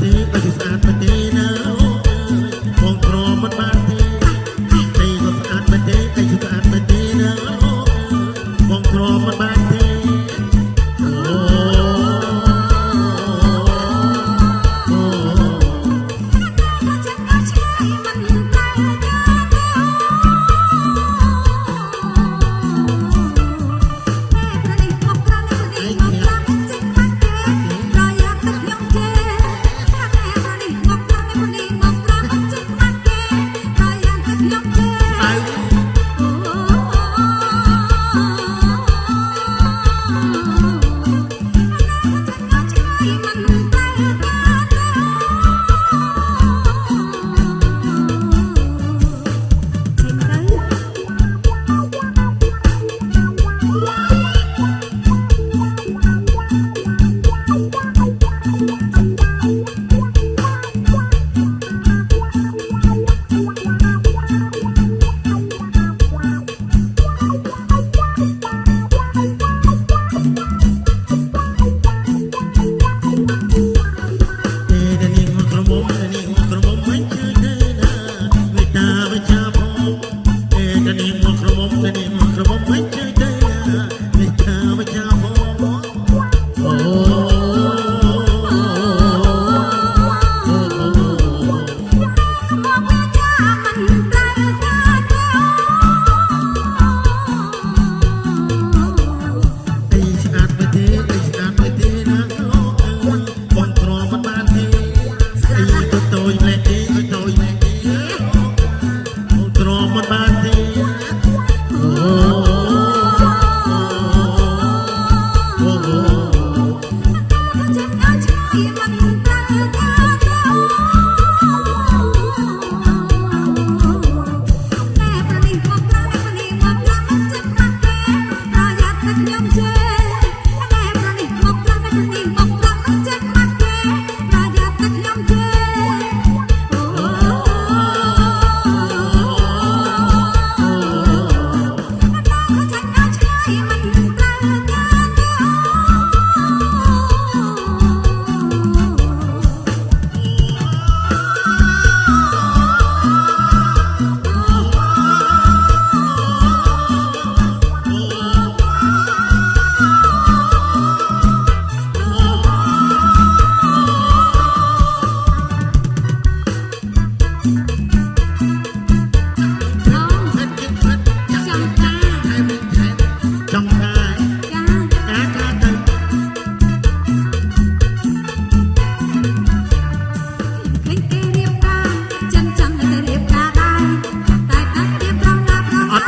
mm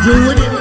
You're.